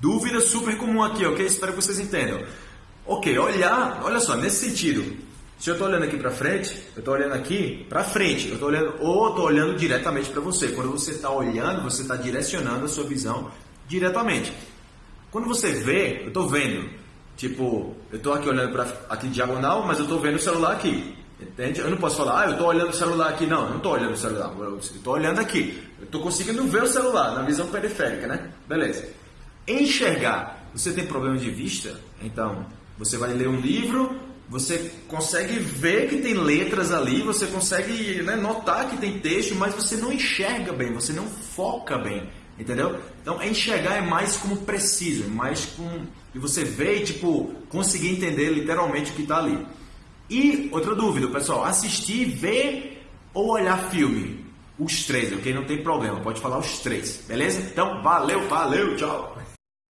Dúvida super comum aqui, ok? Espero que vocês entendam. Ok, olhar, olha só, nesse sentido, se eu estou olhando aqui para frente, eu estou olhando aqui para frente, eu estou olhando ou estou olhando diretamente para você. Quando você está olhando, você está direcionando a sua visão diretamente. Quando você vê, eu estou vendo. Tipo, eu estou aqui olhando para aqui diagonal, mas eu estou vendo o celular aqui. Entende? Eu não posso falar, ah, eu estou olhando o celular aqui. Não, eu não estou olhando o celular. Eu estou olhando aqui. Eu estou conseguindo ver o celular na visão periférica, né? Beleza. Enxergar. Você tem problema de vista? Então, você vai ler um livro, você consegue ver que tem letras ali, você consegue né, notar que tem texto, mas você não enxerga bem, você não foca bem, entendeu? Então, enxergar é mais como preciso, é mais com e você vê e tipo conseguir entender literalmente o que está ali. E outra dúvida, pessoal, assistir, ver ou olhar filme? Os três, ok? Não tem problema, pode falar os três, beleza? Então, valeu, valeu, tchau!